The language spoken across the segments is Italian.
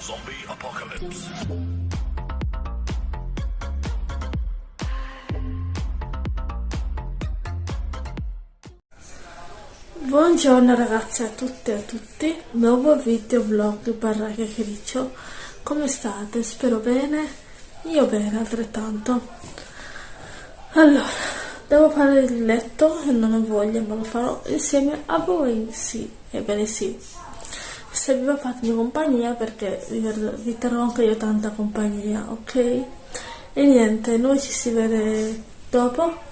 Zombie Apocalypse. Buongiorno ragazzi a tutte e a tutti, nuovo video vlog barra chiacchiericcio, come state? Spero bene, io bene altrettanto. Allora, devo fare il letto e non ho voglia ma lo farò insieme a voi, sì, ebbene sì. Se vi va fatemi compagnia perché vi, terrò anche io tanta compagnia, ok? E niente, noi ci si vede dopo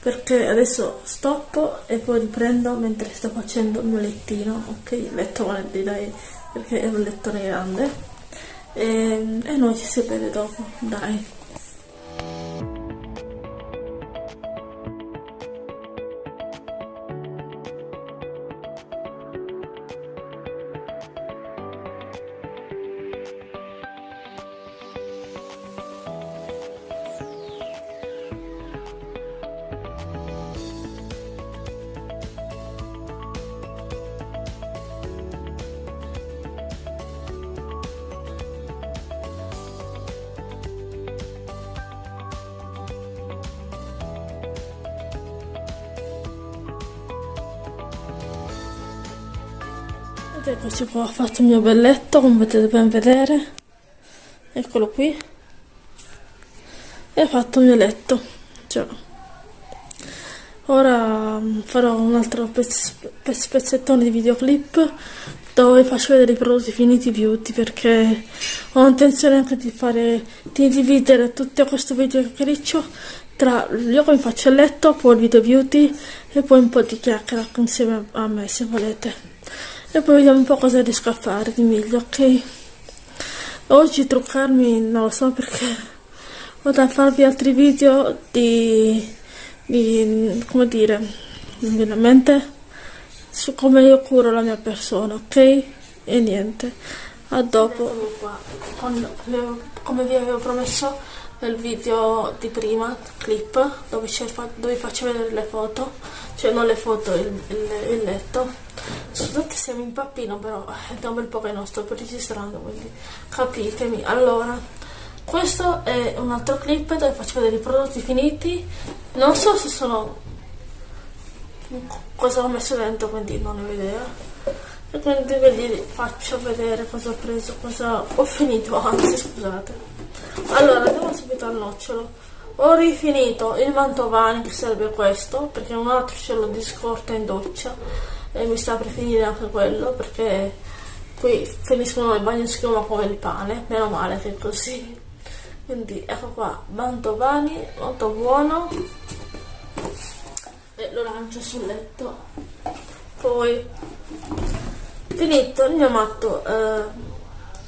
perché adesso stoppo e poi riprendo mentre sto facendo il mio lettino, ok? Il letto grande dai, perché è un lettone grande e, e noi ci si vede dopo, dai. Ed eccoci qua, ho fatto il mio bel letto, come potete ben vedere. Eccolo qui. E ho fatto il mio letto. Cioè. Ora mm, farò un altro pezz pezzettone di videoclip dove faccio vedere i prodotti finiti beauty perché ho intenzione anche di fare di dividere tutto questo video che riccio tra io come faccio il letto, poi il video beauty e poi un po' di chiacchiera insieme a me se volete e poi vediamo un po' cosa riesco a fare di meglio, ok? Oggi truccarmi non lo so perché ho da farvi altri video di, di come dire, non viene a mente, su come io curo la mia persona, ok? E niente, a dopo. Come vi avevo promesso nel video di prima, clip, dove, dove faccio vedere le foto, cioè non le foto, il, il, il letto. Scusate se mi impappino però è da un bel po' che non sto registrando quindi capitemi. Allora questo è un altro clip dove faccio vedere i prodotti finiti. Non so se sono cosa ho messo dentro quindi non ho idea. E quindi vi faccio vedere cosa ho preso cosa ho finito. Anzi scusate allora andiamo subito al nocciolo. Ho rifinito il mantovani che serve questo perché un altro ce l'ho di scorta in doccia e mi sta per finire anche quello perché qui finiscono il bagno schiuma come il pane meno male che è così. Quindi ecco qua mantovani molto buono. E lo lancio sul letto. Poi finito il mio matto eh,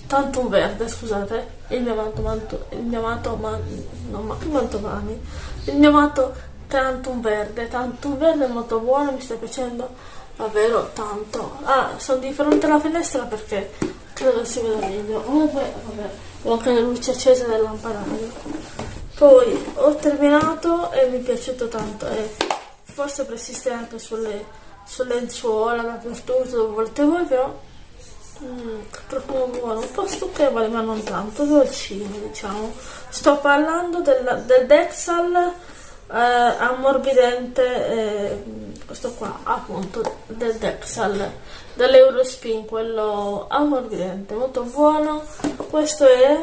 tanto un verde scusate il mio matto, manto, il mio matto ma, non ma, mantovani il mio matto tanto un verde tanto un verde molto buono mi sta piacendo davvero tanto. Ah sono di fronte alla finestra perché credo si veda meglio. Comunque vabbè ho anche le luci accese del lampadario. Poi ho terminato e mi è piaciuto tanto e forse persiste anche sulle, sulle lenzuola dappertutto dove volete voi però mm, profumo buono un po' stucchevole ma non tanto dolcino diciamo. Sto parlando del, del Dexal eh, ammorbidente eh, questo qua appunto del Dexal dell'Eurospin quello ammorbidente molto buono. Questo è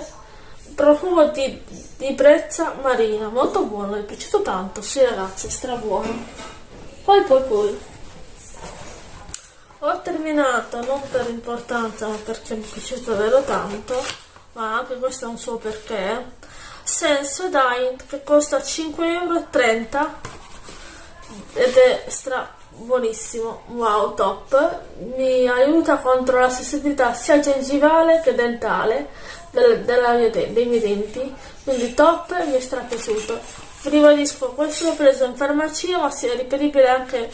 profumo di, di brezza marina molto buono mi è piaciuto tanto. Sì ragazzi stra buono poi poi poi ho terminato non per importanza ma perché mi è piaciuto davvero tanto ma anche questo è un suo perché Sensodyne che costa 5,30 euro ed è stra buonissimo, wow top, mi aiuta contro la sensibilità sia gengivale che dentale del, mia dei miei denti, quindi top, mi è stra piaciuto. Vi ribadisco, questo l'ho preso in farmacia ma sia riperibile anche,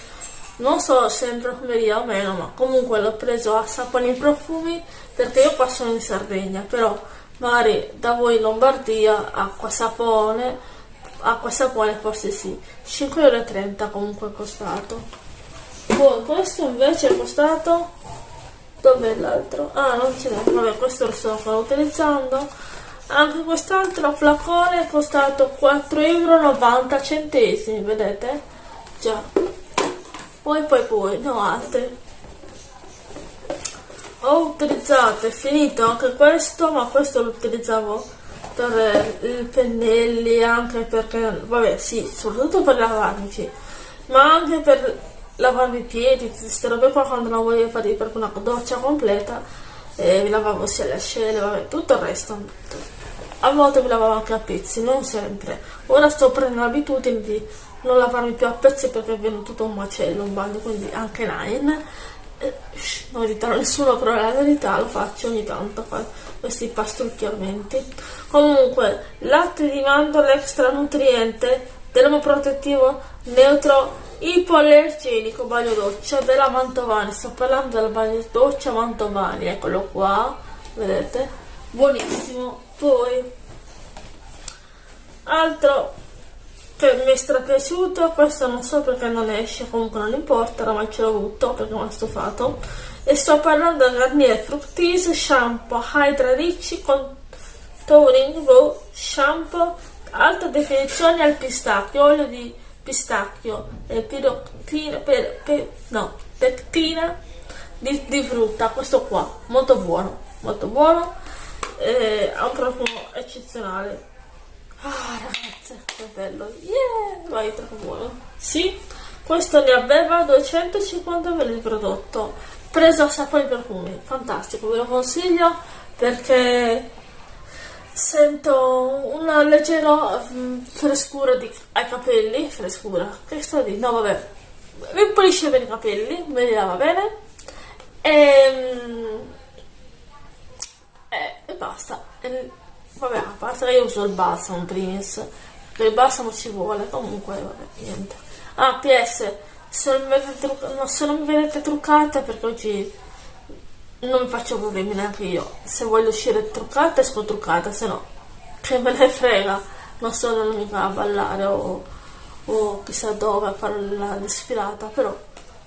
non so se in profumeria o meno, ma comunque l'ho preso a saponi e profumi perché io qua sono in Sardegna, però magari da voi in Lombardia acqua sapone acqua sapone forse sì. 5,30 euro comunque è costato. Poi questo invece è costato dov'è l'altro? ah non ce n'è. Vabbè questo lo sto ancora utilizzando. Anche quest'altro flacone è costato 4,90 euro vedete? già poi poi poi no altri ho utilizzato è finito anche questo ma questo lo utilizzavo per i pennelli anche perché vabbè sì soprattutto per lavarmi ma anche per lavarmi i piedi queste robe qua quando non voglio fare proprio una doccia completa e mi lavavo sia le ascelle vabbè tutto il resto. A volte mi lavavo anche a pezzi non sempre. Ora sto prendendo l'abitudine di non lavarmi più a pezzi perché viene tutto un macello un bagno quindi anche Nine. Eh, non dirò nessuno però la verità lo faccio ogni tanto questi pastrucchiamenti. Comunque latte di mandorla extra nutriente dermoprotettivo neutro ipoallergenico bagno doccia della Mantovani. Sto parlando del bagno doccia Mantovani eccolo qua vedete? Buonissimo. Poi altro che mi è strapiaciuto questo non so perché non esce comunque non importa oramai ce l'ho avuto perché mi ha stufato. E sto parlando del Garnier Fructis Shampoo Hydra Ricci Contouring Raw Shampoo alta definizione al pistacchio olio di pistacchio e piroctina per, per, no, pectina di, di, frutta questo qua molto buono molto buono eh, ha un profumo eccezionale Ah ragazze, che bello. Yeah, vai troppo buono. Sì, questo ne aveva 250 ml di prodotto. Preso a sapore profumi, fantastico, ve lo consiglio perché sento una leggera um, frescura di, ai capelli, frescura, che sto di, no vabbè, mi pulisce bene i capelli, me li lava bene e, um, e, e basta. E, Vabbè, a parte che io uso il balsamo primis, che il balsamo ci vuole, comunque, vabbè, niente. Ah, PS, se non mi vedete, no, se non mi vedete truccata, perché oggi non mi faccio problemi neanche io. Se voglio uscire truccata, esco truccata, se no, che me ne frega, non sono mica a ballare o, o chissà dove a fare la desfilata, però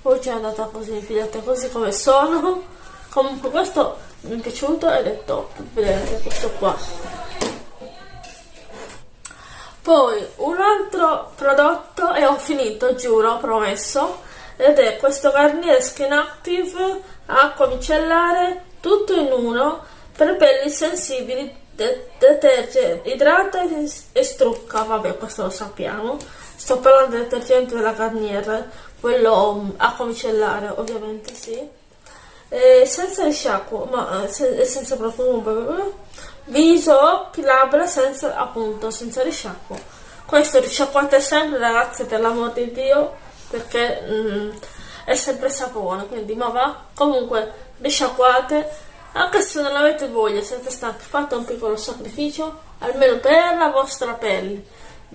oggi è andata così, figliate, così come sono. Comunque questo mi è piaciuto ed è top, vedete questo qua. Poi un altro prodotto e ho finito, giuro, promesso, ed è questo Garnier Skin Active acqua micellare tutto in uno per pelli sensibili de deterge, idrata e, e strucca, vabbè questo lo sappiamo. Sto parlando del detergente della Garnier quello acqua micellare ovviamente sì eh, senza risciacquo, ma eh, se, senza profumo, viso, occhi, labbra, senza appunto, senza risciacquo. Questo risciacquate sempre ragazze per l'amor di Dio, perché mm, è sempre sapone, quindi ma va, comunque risciacquate, anche se non avete voglia, siete stanchi, fate un piccolo sacrificio, almeno per la vostra pelle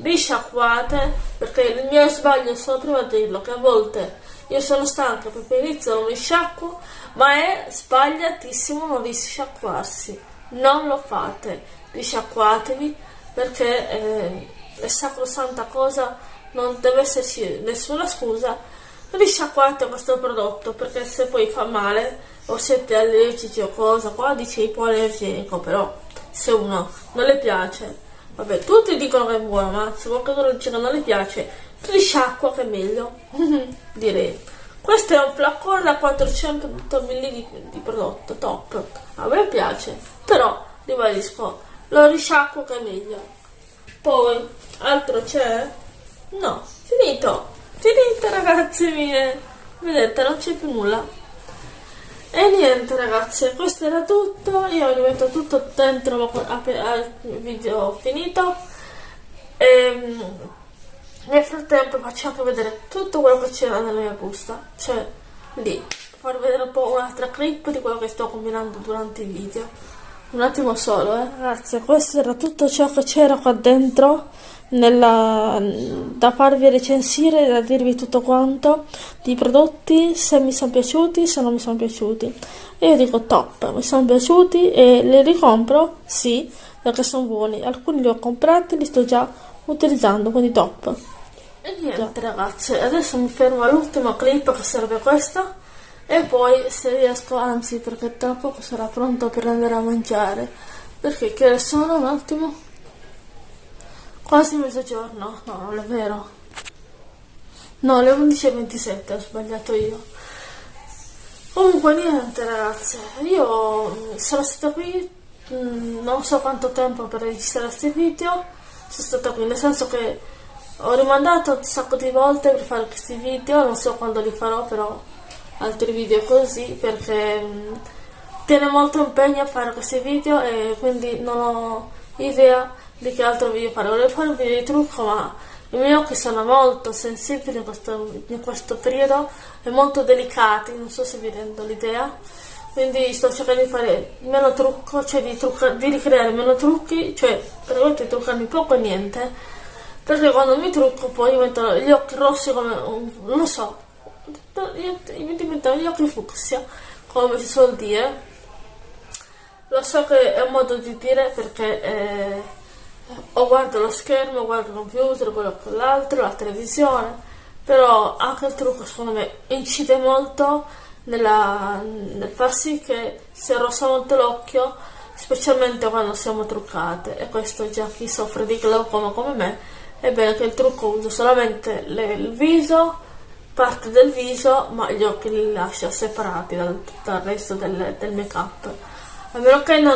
risciacquate perché il mio sbaglio sono prima a dirlo che a volte io sono stanca perché inizio non mi sciacquo ma è sbagliatissimo non risciacquarsi. Non lo fate risciacquatevi perché eh, è sacrosanta cosa non deve esserci nessuna scusa. Risciacquate questo prodotto perché se poi fa male o siete allergici o cosa qua dice ipoallergenico però se uno non le piace Vabbè, tutti dicono che è buono, ma se qualcuno dice che non le piace, risciacqua che è meglio. Direi. Questo è un flacone da 400 ml di, di, prodotto, top. A me piace, però, ribadisco, lo risciacquo che è meglio. Poi, altro c'è? No, finito. Finito ragazzi mie. Vedete, non c'è più nulla. E niente ragazzi, questo era tutto, io ho rimetto tutto dentro al video finito e ehm, nel frattempo faccio anche vedere tutto quello che c'era nella mia busta, cioè lì, farvi vedere un po' un'altra clip di quello che sto combinando durante il video. Un attimo solo, eh. Ragazzi, questo era tutto ciò che c'era qua dentro nella, da farvi recensire, da dirvi tutto quanto di prodotti, se mi sono piaciuti, se non mi sono piaciuti. E io dico top, mi sono piaciuti e li ricompro? Sì, perché sono buoni. Alcuni li ho comprati, li sto già utilizzando, quindi top. E niente ragazzi, adesso mi fermo all'ultima clip che serve questa e poi se riesco, anzi perché tra poco sarà pronto per andare a mangiare, perché che sono un attimo? Quasi mezzogiorno, no non è vero, no le 11.27 ho sbagliato io. Comunque niente ragazze, io sono stata qui mm, non so quanto tempo per registrare questi video, sono stata qui nel senso che ho rimandato un sacco di volte per fare questi video, non so quando li farò però altri video così perché mh, mm, tiene molto impegno a fare questi video e quindi non ho idea di che altro video fare. Volevo fare un video di trucco ma i miei occhi sono molto sensibili in questo, in questo periodo e molto delicati, non so se vi rendo l'idea. Quindi sto cercando di fare meno trucco, cioè di, trucca, di ricreare meno trucchi, cioè praticamente truccarmi poco e niente. Perché quando mi trucco poi diventano gli occhi rossi come, non so, mi diventano gli occhi fucsia, come si suol dire. Lo so che è un modo di dire perché eh, o guardo lo schermo, guardo il computer, quello con l'altro, la televisione, però anche il trucco secondo me incide molto nella, nel far sì che si arrossa molto l'occhio, specialmente quando siamo truccate, e questo già chi soffre di glaucoma come me, è bene che il trucco usa solamente le, il viso, parte del viso, ma gli occhi li lascia separati dal, dal resto del, del make up. A meno che non,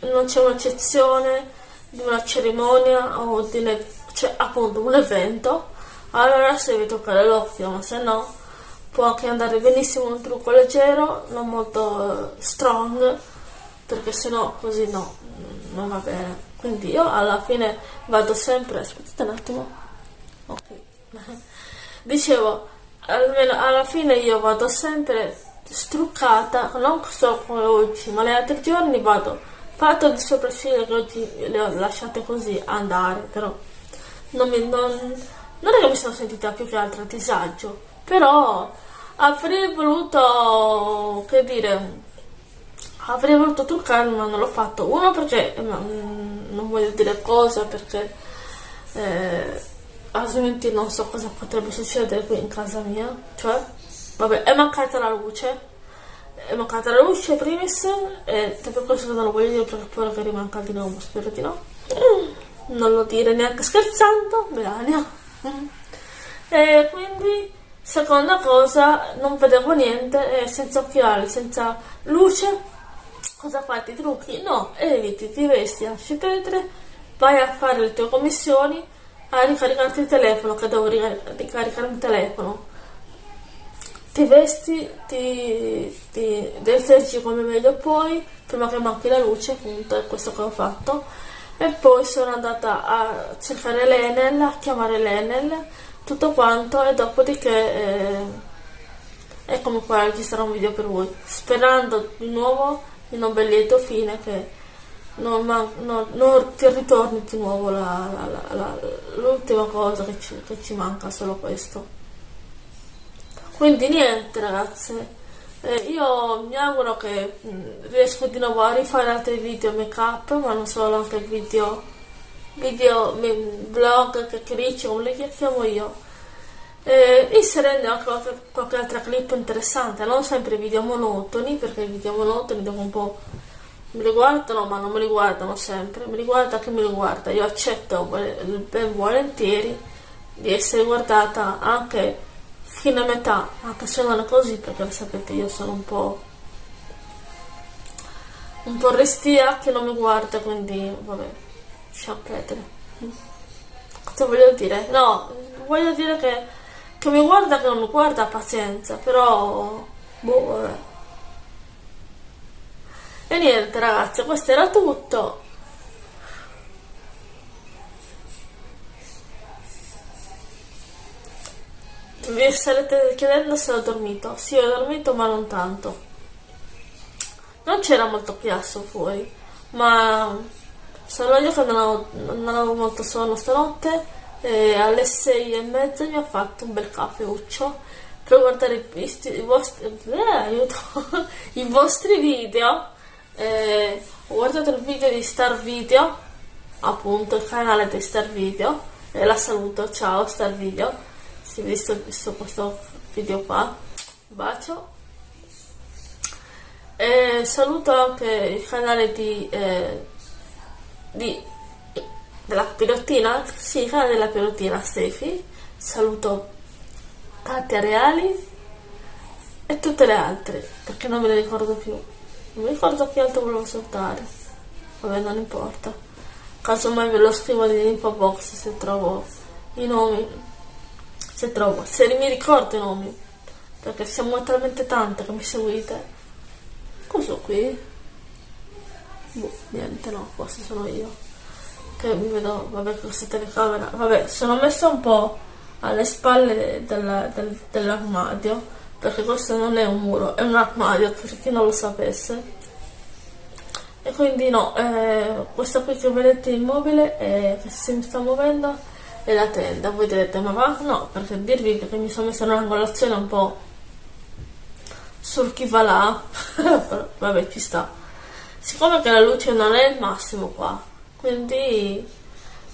non c'è un'eccezione di una cerimonia o di un, cioè, appunto un evento, allora si deve toccare l'occhio, ma se no può anche andare benissimo un trucco leggero, non molto uh, strong, perché se no così no, non va bene. Quindi io alla fine vado sempre, aspettate un attimo, ok. dicevo, almeno alla fine io vado sempre struccata, non solo come oggi, ma gli altri giorni vado fatto di sopracciglia che oggi le ho lasciate così andare, però non, mi, non, non è che mi sono sentita più che altro a disagio, però avrei voluto, che dire, avrei voluto truccarmi ma non l'ho fatto, uno perché, eh, non voglio dire cosa perché eh, altrimenti non so cosa potrebbe succedere qui in casa mia, cioè, vabbè, è mancata la luce, mancata la luce primis, e per questo non lo voglio dire perché poi magari manca di nuovo, spero di no. Non lo dire neanche scherzando, Melania. E quindi, seconda cosa, non vedevo niente, senza occhiali, senza luce, cosa fai? Ti trucchi? No, eviti, ti vesti, lasci perdere, vai a fare le tue commissioni, a ricaricarti il telefono, che devo ricaricare il telefono. Ti vesti, ti, ti detergi come meglio puoi, prima che manchi la luce, appunto, è questo che ho fatto. E poi sono andata a cercare l'Enel, a chiamare l'Enel, tutto quanto, e dopodiché eh, eccomi qua registrare un video per voi, sperando di nuovo in un bel lieto fine che non, non, non ti ritorni di nuovo l'ultima cosa che ci, che ci, manca, solo questo. Quindi niente ragazze, eh, io mi auguro che mm, riesco di nuovo a rifare altri video make up, ma non solo anche video, video vlog, chiacchiericci, come le chiamo io. Eh, inserendo anche qualche, qualche altra clip interessante, non sempre video monotoni, perché i video monotoni dopo un po' mi riguardano ma non mi riguardano sempre, mi riguarda chi mi riguarda, io accetto ben volentieri di essere guardata anche fino a metà, non è così perché sapete io sono un po' un po' restia che non mi guarda quindi vabbè lasciamo perdere cosa voglio dire? no, voglio dire che, che mi guarda che non mi guarda pazienza però boh vabbè e niente ragazzi, questo era tutto. Vi starete chiedendo se ho dormito. Sì, ho dormito, ma non tanto. Non c'era molto chiasso fuori, ma sono io che non avevo, non avevo molto sonno stanotte e alle sei e mezza mi ho fatto un bel caffeuccio per guardare i, i vostri, eh, i vostri video eh, ho guardato il video di Star Video, appunto il canale di Star Video, e la saluto, ciao Star Video, se avete visto, visto questo video qua. bacio e saluto anche il canale di, eh, di della pilottina, sì, il canale della pilottina Stefi, saluto Katia Reali e tutte le altre, perché non me le ricordo più. Non mi ricordo che altro volevo saltare. Vabbè, non importa. Casomai ve lo scrivo nell'info box se trovo i nomi. Se trovo, se mi ricordo i nomi. Perché siamo talmente tante che mi seguite Cosa qui? Boh, niente, no, forse sono io. Che mi vedo, vabbè, questa telecamera. Vabbè, sono messa un po' alle spalle del, del, dell'armadio, perché questo non è un muro, è un armadio, per chi non lo sapesse. E quindi no, eh, questa qui che vedete immobile, eh, che si sta muovendo, è la tenda. Voi direte, ma va? No, perché dirvi che mi sono messa in un'angolazione un po' sul chi va là vabbè ci sta siccome che la luce non è il massimo qua quindi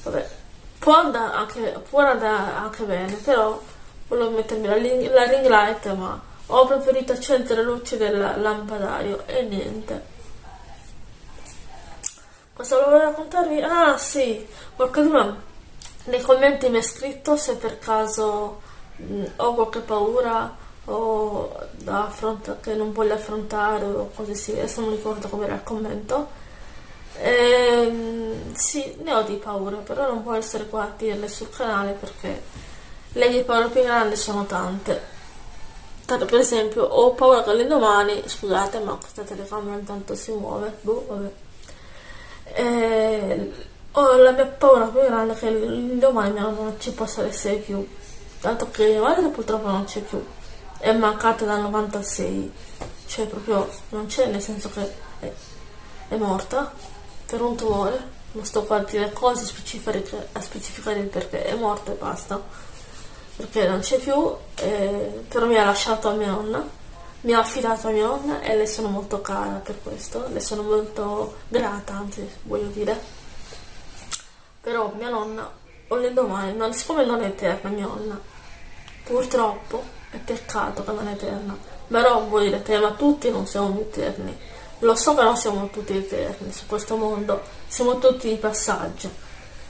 vabbè può andare anche, può andare anche bene però volevo mettermi la, la ring light ma ho preferito accendere la luce del lampadario e niente cosa volevo raccontarvi? ah sì qualcuno nei commenti mi ha scritto se per caso mh, ho qualche paura o che non voglio affrontare o cose simili, adesso non ricordo come era il commento. Ehm, sì, ne ho di paura, però non può essere qua a dirle sul canale perché le mie paure più grandi sono tante. Tanto per esempio, ho paura che l'indomani, scusate, ma questa telecamera intanto si muove, boh, vabbè. Eh, ho la mia paura più grande che l'indomani mia non ci possa essere più. Tanto che mia madre purtroppo non c'è più. È mancata dal 96 cioè proprio non c'è nel senso che è, è, morta per un tumore. Non sto qua a dire cose a specificare il perché. È morta e basta. Perché non c'è più eh, però mi ha lasciato a mia nonna. Mi ha affidato a mia nonna e le sono molto cara per questo. Le sono molto grata anzi voglio dire però mia nonna l'indomani non, siccome non è eterna mia nonna purtroppo è peccato che non è eterna. Però voi direte, ma tutti non siamo eterni. Lo so che non siamo tutti eterni su questo mondo, siamo tutti di passaggio.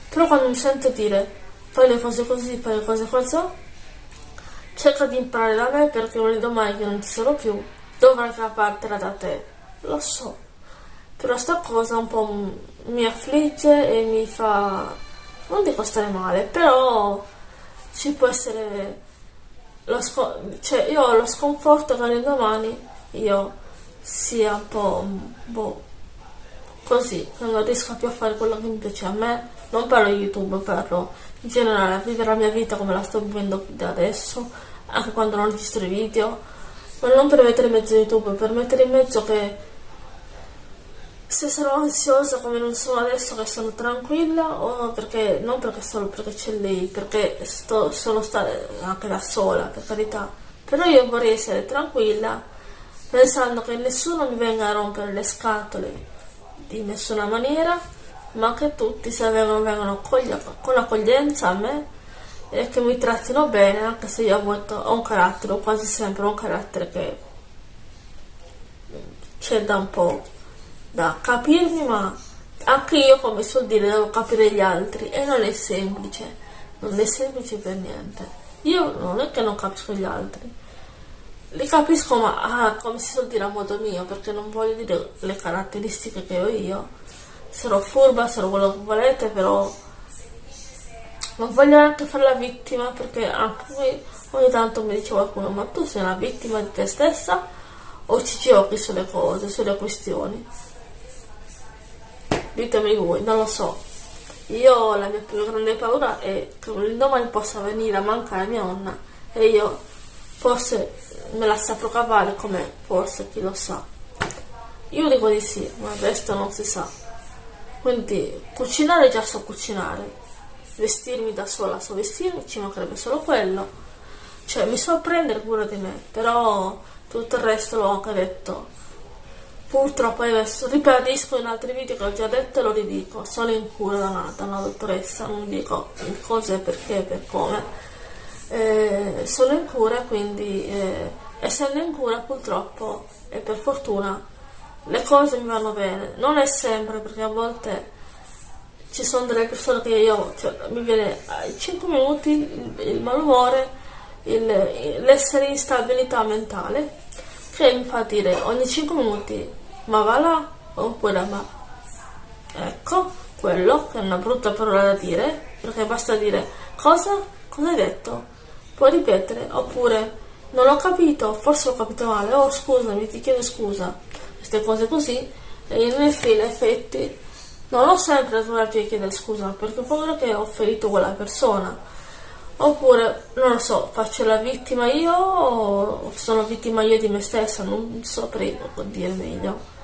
Però quando mi sento dire fai le cose così, fai le cose così, cerca di imparare da me perché un domani che non ci sarò più, dovrai partire da te. Lo so. Però sta cosa un po' mi affligge e mi fa, non dico stare male, però ci può essere lo cioè io ho lo sconforto che l'indomani io sia un po' boh, così, non riesco più a fare quello che mi piace a me. Non parlo di YouTube, parlo in generale a vivere la mia vita come la sto vivendo da adesso, anche quando non registro i video. Ma non per mettere in mezzo YouTube, per mettere in mezzo che se sono ansiosa come non sono adesso che sono tranquilla o perché non perché solo perché c'è lei perché sto solo stare anche da sola per carità. Però io vorrei essere tranquilla pensando che nessuno mi venga a rompere le scatole di nessuna maniera ma che tutti se vengono, vengono con accoglienza a me e che mi trattino bene anche se io ho un carattere quasi sempre un carattere che c'è da un po' da capirmi, ma anche io, come so dire, devo capire gli altri e non è semplice, non è semplice per niente. Io non è che non capisco gli altri, li capisco, ma ah, come si suol dire a modo mio, perché non voglio dire le caratteristiche che ho io. Sarò furba, sarò quello che volete, però non voglio neanche fare la vittima perché anche ogni tanto mi dice qualcuno ma tu sei una vittima di te stessa o ci giochi sulle cose, sulle questioni ditemi voi, non lo so. Io la mia più grande paura è che un domani possa venire a mancare mia nonna e io forse me la saprò cavare come forse chi lo sa. Io dico di sì, ma il resto non si sa. Quindi cucinare già so cucinare, vestirmi da sola so vestirmi, ci mancherebbe solo quello. Cioè mi so prendere cura di me, però tutto il resto l'ho anche detto Purtroppo adesso ribadisco in altri video che ho già detto e lo ridico, sono in cura da una, dottoressa, non dico cosa e perché, per come. Eh, sono in cura quindi eh, essendo in cura purtroppo e per fortuna le cose mi vanno bene. Non è sempre perché a volte ci sono delle persone che io cioè, mi viene ai 5 minuti il, il malumore, l'essere in stabilità mentale che mi fa dire ogni 5 minuti ma va là oppure ma ecco quello che è una brutta parola da dire perché basta dire cosa? cosa hai detto? puoi ripetere oppure non ho capito forse ho capito male oh scusami ti chiedo scusa queste cose così e in effetti non ho sempre trovato di chiedere scusa perché ho paura che ho ferito quella persona oppure non lo so faccio la vittima io o sono vittima io di me stessa non saprei dire meglio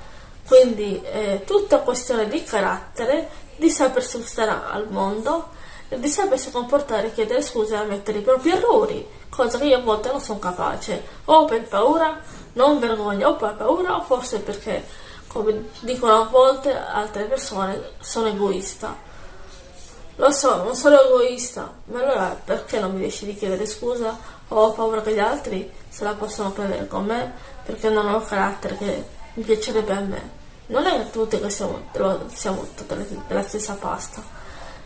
quindi è tutta questione di carattere di sapersi stare al mondo di sapersi comportare chiedere scusa e ammettere i propri errori cosa che io a volte non sono capace o per paura non vergogna o per paura o forse perché, come dicono a volte altre persone, sono egoista. Lo so, non sono egoista, ma allora perché non mi riesci di chiedere scusa? O ho paura che gli altri se la possono prendere con me perché non ho carattere che mi piacerebbe a me. Non è che tutti che siamo, siamo tutte della stessa pasta,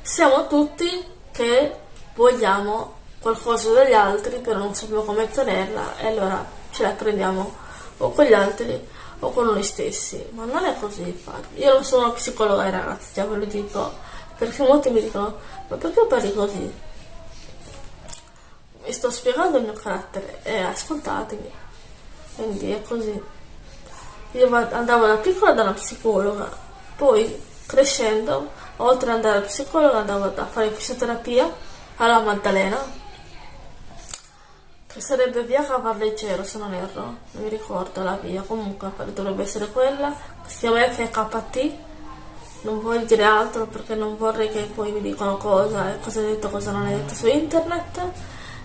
siamo tutti che vogliamo qualcosa dagli altri però non sappiamo come ottenerla e allora ce la prendiamo o con gli altri o con noi stessi. Ma non è così infatti. Io non sono psicologa ragazzi già ve lo dico perché molti mi dicono ma perché parli così? Mi sto spiegando il mio carattere. E ascoltatemi. Quindi è così io andavo da piccola da una psicologa poi crescendo oltre ad andare alla psicologa andavo a fare fisioterapia alla Maddalena che sarebbe via Cavalleggero se non erro, non mi ricordo la via, comunque dovrebbe essere quella, si chiama FKT, non voglio dire altro perché non vorrei che poi mi dicano cosa e cosa hai detto, cosa non hai detto su internet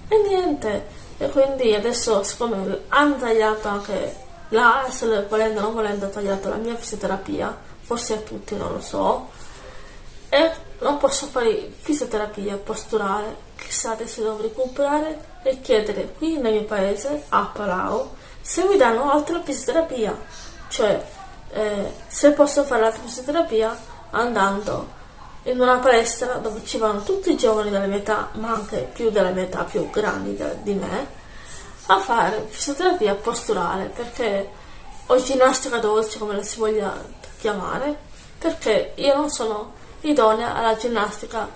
e niente, e quindi adesso siccome hanno tagliato anche la ASL, volendo o non volendo, ha tagliato la mia fisioterapia, forse a tutti, non lo so, e non posso fare fisioterapia posturale, chissà adesso devo recuperare e chiedere qui nel mio paese, a Palau, se mi danno altra fisioterapia, cioè eh, se posso fare l'altra fisioterapia andando in una palestra dove ci vanno tutti i giovani della mia età, ma anche più della mia età, più grandi di me, a fare fisioterapia posturale, perché o ginnastica dolce, come la si voglia chiamare, perché io non sono idonea alla ginnastica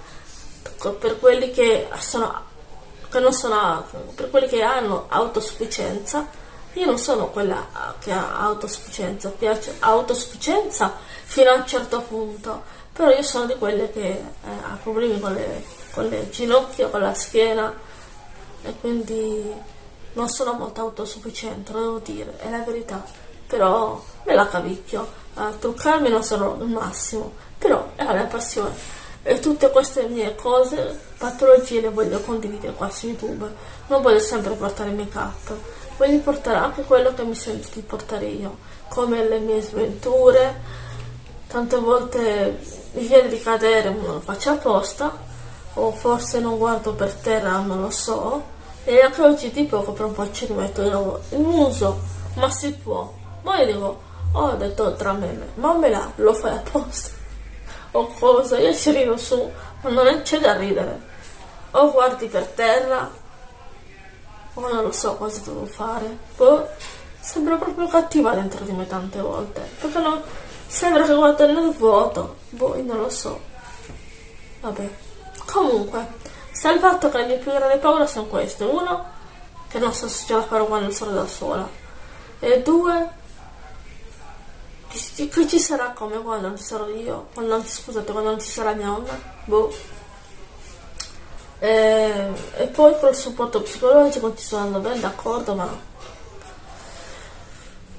per quelli che sono che sono per quelli che hanno autosufficienza. Io non sono quella che ha autosufficienza piace autosufficienza fino a un certo punto però io sono di quelle che eh, ha problemi con le, con le ginocchia con la schiena e quindi non sono molto autosufficiente devo dire è la verità però me la cavicchio a truccarmi non sono il massimo però è la mia passione e tutte queste mie cose, patologie le voglio condividere qua su YouTube. Non voglio sempre portare make up, voglio portare anche quello che mi sento di portare io, come le mie sventure. Tante volte mi viene di cadere, non lo faccio apposta, o forse non guardo per terra, non lo so. E anche oggi di poco per un po' ci rimetto di nuovo il muso, ma si può. Ma io dico, ho detto tra me, ma me la lo fai apposta o cosa, io ci rido su, ma non c'è da ridere. O guardi per terra, o non lo so cosa devo fare. Boh, sembra proprio cattiva dentro di me tante volte. Perché no, sembra che guardo nel vuoto. Boh, non lo so. Vabbè. Comunque, fatto che le mie più grandi paure sono queste. Uno, che non so se ce la farò quando sono da sola. E due, che, che ci sarà come quando non ci sarò io? Quando non, scusate, quando non ci sarà mia nonna? Boh. E, e poi col supporto psicologico ci sto andando bene, d'accordo, ma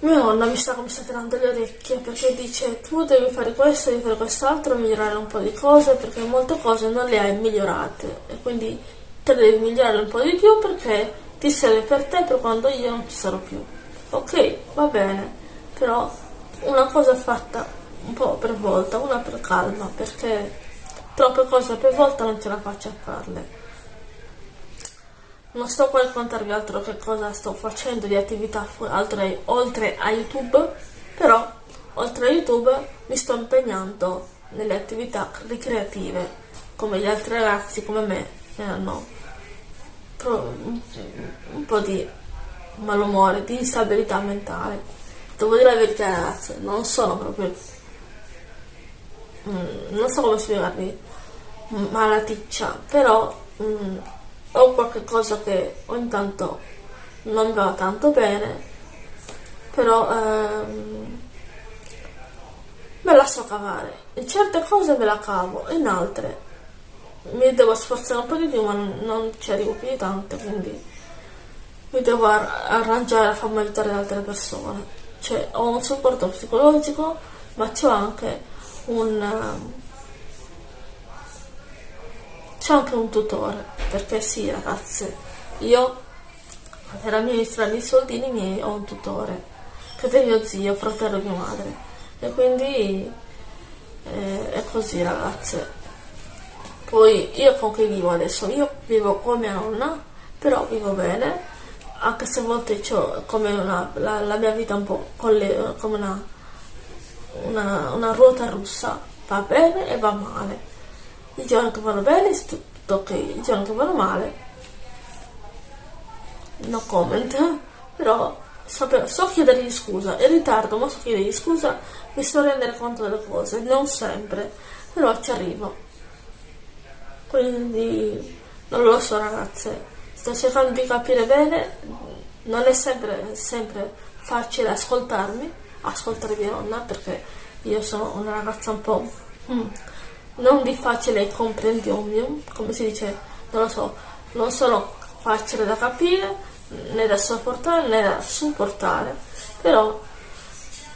mia nonna mi sta come tirando le orecchie perché dice tu devi fare questo, devi fare quest'altro, migliorare un po' di cose perché molte cose non le hai migliorate e quindi te le devi migliorare un po' di più perché ti serve per te per quando io non ci sarò più. Ok, va bene, però una cosa fatta un po' per volta, una per calma, perché troppe cose per volta non ce la faccio a farle. Non sto qua a raccontarvi altro che cosa sto facendo di attività oltre, oltre a YouTube, però oltre a YouTube mi sto impegnando nelle attività ricreative come gli altri ragazzi come me che hanno un po' di malumore, di instabilità mentale. Devo dire la verità ragazzi, non sono proprio... Mm, non so come spiegarvi malaticcia, però ho qualche cosa che ogni tanto non va tanto bene, però ehm, me la so cavare. In certe cose me la cavo, in altre mi devo sforzare un po' di più, ma non ci arrivo più di tanto, quindi mi devo arrangiare a farmi aiutare da altre persone. Cioè, ho un supporto psicologico, ma c'ho anche un... Ehm, c'è anche un tutore, perché sì ragazze, io per amministrare i soldini miei ho un tutore, che è mio zio, fratello di mia madre, e quindi eh, è così ragazze. Poi io con chi vivo adesso? Io vivo con mia nonna, però vivo bene, anche se a volte ho come una, la, la, mia vita un po' le, come una, una, una ruota russa, va bene e va male i giorni che vanno bene tutto i giorni che vanno male. No comment, però so chiedergli scusa, in ritardo ma so chiedergli scusa, mi so rendere conto delle cose, non sempre, però ci arrivo. Quindi non lo so ragazze, sto cercando di capire bene, non è sempre, sempre facile ascoltarmi, ascoltare mia nonna perché io sono una ragazza un po'... Mm, non di facile comprendione, come si dice, non lo so, non sono facile da capire, né da sopportare né da supportare, però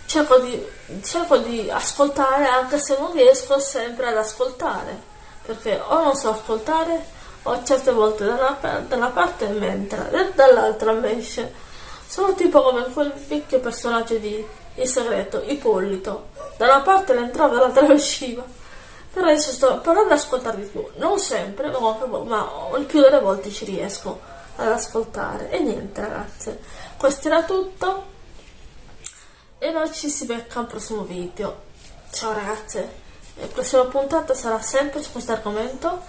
cerco di, cerco di ascoltare anche se non riesco sempre ad ascoltare, perché o non so ascoltare o certe volte da una, da una parte mi entra e dall'altra invece. Sono tipo come quel vecchio personaggio di Il segreto, Ippolito. Da una parte l'entrava, dall'altra usciva. Però adesso sto provando ad ascoltare di più, non sempre, ma il più delle volte ci riesco ad ascoltare. E niente ragazze, questo era tutto e noi ci si becca al prossimo video. Ciao ragazze, la prossima puntata sarà sempre su questo argomento.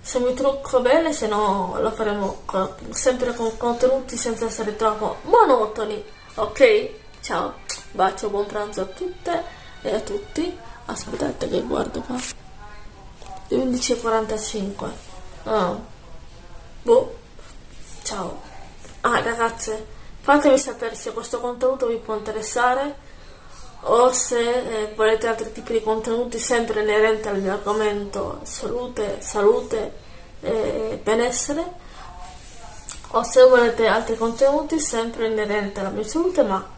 Se mi trucco bene, se no lo faremo sempre con contenuti senza essere troppo monotoni. Ok? Ciao, bacio, buon pranzo a tutte e a tutti. Aspettate che guardo qua. 11.45. Ah. Boh. Ciao. Ah, ragazze, fatemi sapere se questo contenuto vi può interessare o se eh, volete altri tipi di contenuti sempre inerenti al mio argomento salute, salute e benessere o se volete altri contenuti sempre inerenti alla mia salute ma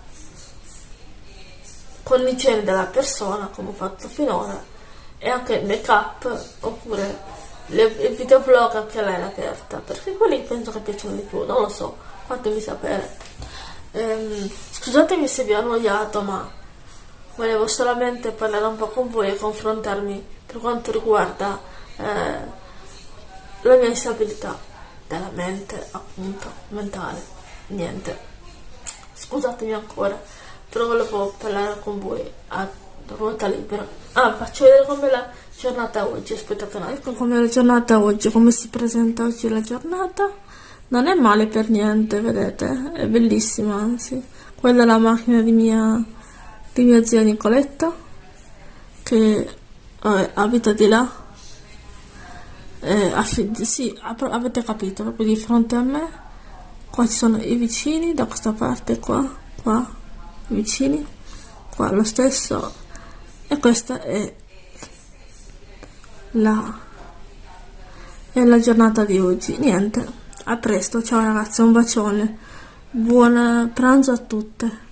con l'igiene della persona come ho fatto finora e anche il make up oppure le, il videoblog anche lei aperta perché quelli penso che piacciono di più non lo so fatemi sapere. Ehm, scusatemi se vi ho annoiato ma volevo solamente parlare un po' con voi e confrontarmi per quanto riguarda eh, la mia instabilità della mente appunto mentale. Niente. Scusatemi ancora però volevo parlare con voi a ruota libera. Ah, faccio vedere com'è la giornata oggi, aspettate un attimo, com'è la giornata oggi, come si presenta oggi la giornata. Non è male per niente, vedete, è bellissima, anzi. Quella è la macchina di mia, di mia zia Nicoletta, che eh, abita di là. Eh, sì, avete capito, proprio di fronte a me. Qua ci sono i vicini, da questa parte qua, qua, vicini. Qua lo stesso. E questa è la, è la giornata di oggi. Niente. A presto. Ciao ragazzi. Un bacione. Buon pranzo a tutte